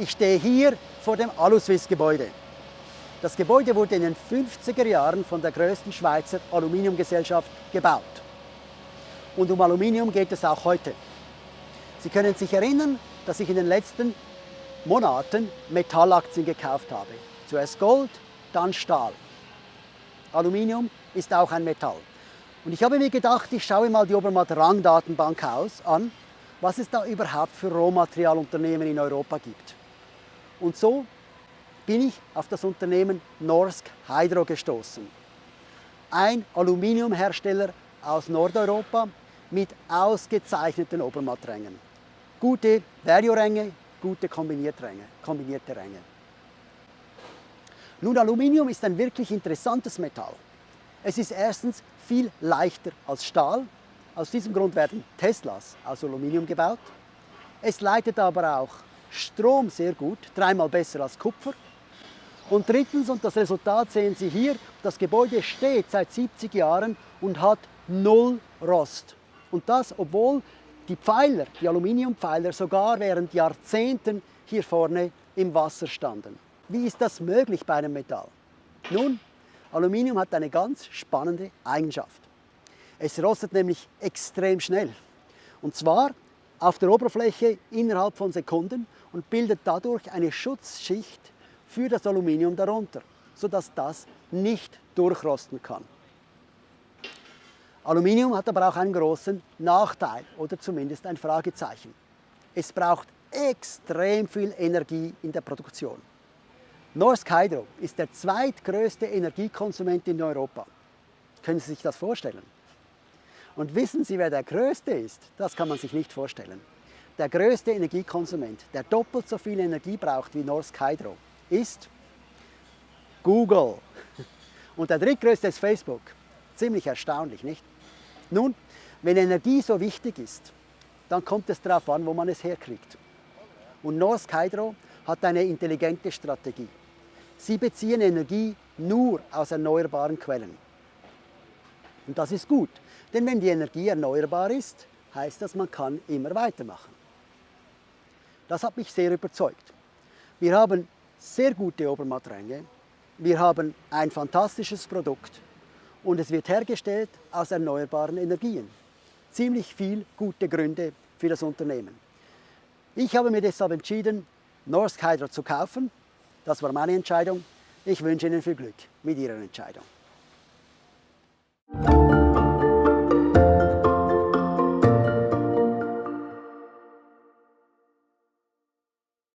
Ich stehe hier vor dem Aluswiss-Gebäude. Das Gebäude wurde in den 50er Jahren von der größten Schweizer Aluminiumgesellschaft gebaut. Und um Aluminium geht es auch heute. Sie können sich erinnern, dass ich in den letzten Monaten Metallaktien gekauft habe. Zuerst Gold, dann Stahl. Aluminium ist auch ein Metall. Und ich habe mir gedacht, ich schaue mal die Obermatt Rang Datenbank aus, an, was es da überhaupt für Rohmaterialunternehmen in Europa gibt. Und so bin ich auf das Unternehmen Norsk Hydro gestoßen. Ein Aluminiumhersteller aus Nordeuropa mit ausgezeichneten Obermatträngen. Gute Value-Ränge, gute kombinierte kombinierte Ränge. Nun, Aluminium ist ein wirklich interessantes Metall. Es ist erstens viel leichter als Stahl. Aus diesem Grund werden Teslas aus Aluminium gebaut. Es leitet aber auch Strom sehr gut, dreimal besser als Kupfer. Und drittens, und das Resultat sehen Sie hier, das Gebäude steht seit 70 Jahren und hat null Rost. Und das, obwohl die Pfeiler, die Aluminiumpfeiler, sogar während Jahrzehnten hier vorne im Wasser standen. Wie ist das möglich bei einem Metall? Nun, Aluminium hat eine ganz spannende Eigenschaft. Es rostet nämlich extrem schnell. Und zwar auf der Oberfläche innerhalb von Sekunden und bildet dadurch eine Schutzschicht für das Aluminium darunter, sodass das nicht durchrosten kann. Aluminium hat aber auch einen großen Nachteil oder zumindest ein Fragezeichen. Es braucht extrem viel Energie in der Produktion. Norsk Hydro ist der zweitgrößte Energiekonsument in Europa. Können Sie sich das vorstellen? Und wissen Sie, wer der Größte ist? Das kann man sich nicht vorstellen. Der größte Energiekonsument, der doppelt so viel Energie braucht wie Norsk Hydro, ist Google. Und der drittgrößte ist Facebook. Ziemlich erstaunlich, nicht? Nun, wenn Energie so wichtig ist, dann kommt es darauf an, wo man es herkriegt. Und Norsk Hydro hat eine intelligente Strategie. Sie beziehen Energie nur aus erneuerbaren Quellen. Und das ist gut, denn wenn die Energie erneuerbar ist, heißt das, man kann immer weitermachen. Das hat mich sehr überzeugt. Wir haben sehr gute Obermattränge, wir haben ein fantastisches Produkt und es wird hergestellt aus erneuerbaren Energien. Ziemlich viel gute Gründe für das Unternehmen. Ich habe mir deshalb entschieden, Norsk Hydro zu kaufen das war meine Entscheidung. Ich wünsche Ihnen viel Glück mit Ihrer Entscheidung.